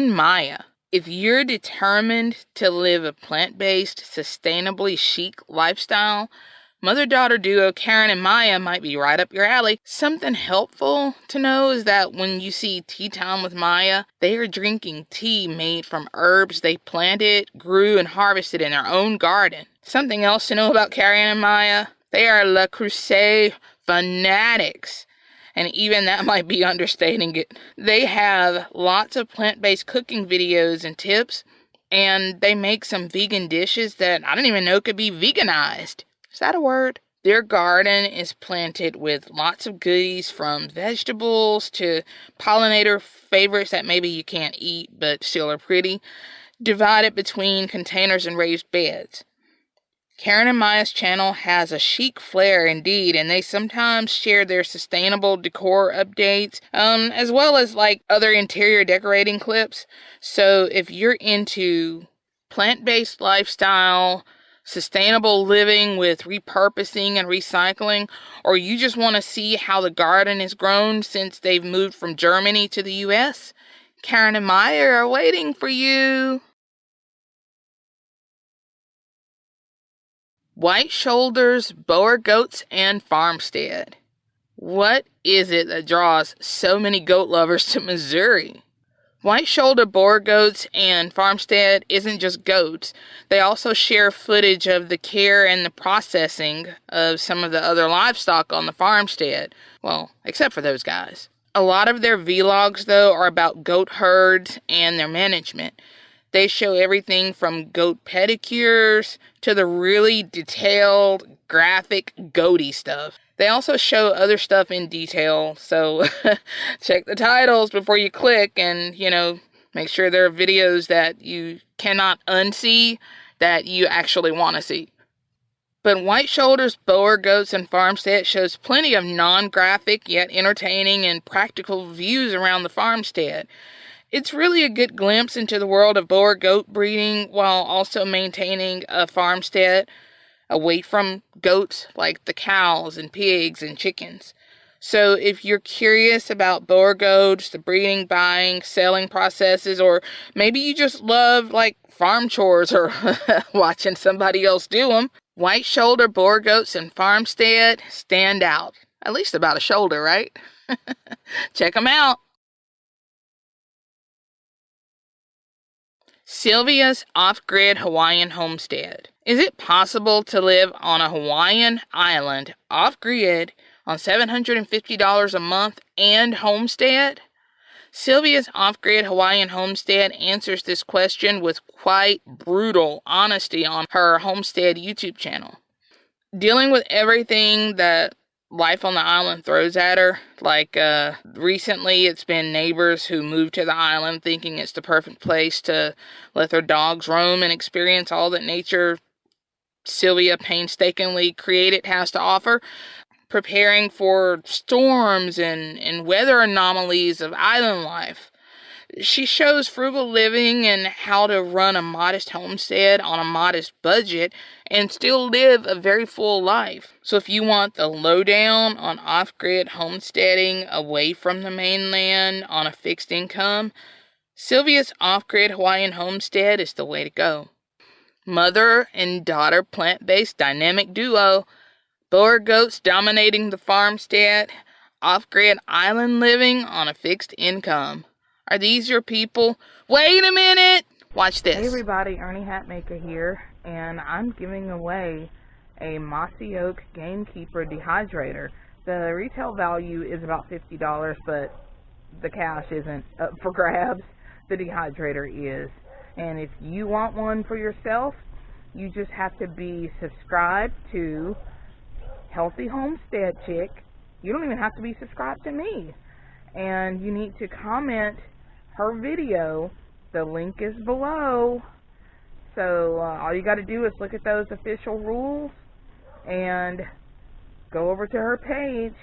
Karen Maya. If you're determined to live a plant based, sustainably chic lifestyle, mother daughter duo Karen and Maya might be right up your alley. Something helpful to know is that when you see Tea Time with Maya, they are drinking tea made from herbs they planted, grew, and harvested in their own garden. Something else to know about Karen and Maya they are Le Creuset fanatics and even that might be understating it. They have lots of plant based cooking videos and tips, and they make some vegan dishes that I didn't even know could be veganized. Is that a word? Their garden is planted with lots of goodies from vegetables to pollinator favorites that maybe you can't eat but still are pretty, divided between containers and raised beds. Karen and Maya's channel has a chic flair indeed, and they sometimes share their sustainable decor updates, um, as well as like other interior decorating clips. So if you're into plant based lifestyle, sustainable living with repurposing and recycling, or you just want to see how the garden has grown since they've moved from Germany to the US, Karen and Maya are waiting for you. White Shoulders, Boer Goats, and Farmstead. What is it that draws so many goat lovers to Missouri? White shoulder Boer goats and farmstead isn't just goats. They also share footage of the care and the processing of some of the other livestock on the farmstead. Well, except for those guys. A lot of their vlogs, though, are about goat herds and their management. They show everything from goat pedicures to the really detailed, graphic, goaty stuff. They also show other stuff in detail, so check the titles before you click and, you know, make sure there are videos that you cannot unsee that you actually want to see. But White Shoulders, Boer Goats, and Farmstead shows plenty of non graphic yet entertaining and practical views around the farmstead. It's really a good glimpse into the world of Boer goat breeding while also maintaining a farmstead away from goats like the cows and pigs and chickens. So, if you're curious about Boer goats, the breeding, buying, selling processes, or maybe you just love like farm chores or watching somebody else do them, white shoulder Boer goats and farmstead stand out. At least about a shoulder, right? Check them out. Sylvia's off grid Hawaiian homestead. Is it possible to live on a Hawaiian island off grid on $750 a month and homestead? Sylvia's off grid Hawaiian homestead answers this question with quite brutal honesty on her homestead YouTube channel. Dealing with everything that life on the island throws at her. Like uh, recently, it's been neighbors who moved to the island thinking it's the perfect place to let their dogs roam and experience all that nature Sylvia painstakingly created has to offer. Preparing for storms and, and weather anomalies of island life. She shows frugal living and how to run a modest homestead on a modest budget and still live a very full life. So, if you want the lowdown on off grid homesteading away from the mainland on a fixed income, Sylvia's off grid Hawaiian homestead is the way to go. Mother and daughter plant based dynamic duo, Boer goats dominating the farmstead, off grid island living on a fixed income. Are these your people? Wait a minute! Watch this. Hey everybody, Ernie Hatmaker here, and I'm giving away a Mossy Oak Gamekeeper dehydrator. The retail value is about $50, but the cash isn't up for grabs. The dehydrator is. And if you want one for yourself, you just have to be subscribed to Healthy Homestead Chick. You don't even have to be subscribed to me. And you need to comment her video. The link is below. So uh, all you got to do is look at those official rules and go over to her page,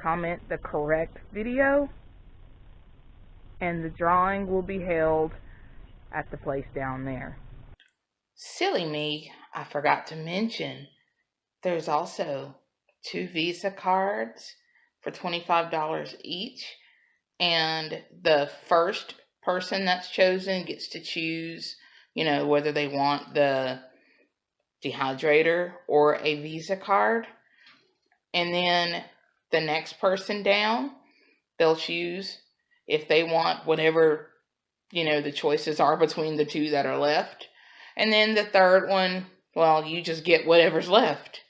comment the correct video, and the drawing will be held at the place down there. Silly me, I forgot to mention there's also two Visa cards for $25 each and the first person that's chosen gets to choose, you know, whether they want the dehydrator or a Visa card. And then the next person down, they'll choose if they want whatever, you know, the choices are between the two that are left. And then the third one, well, you just get whatever's left.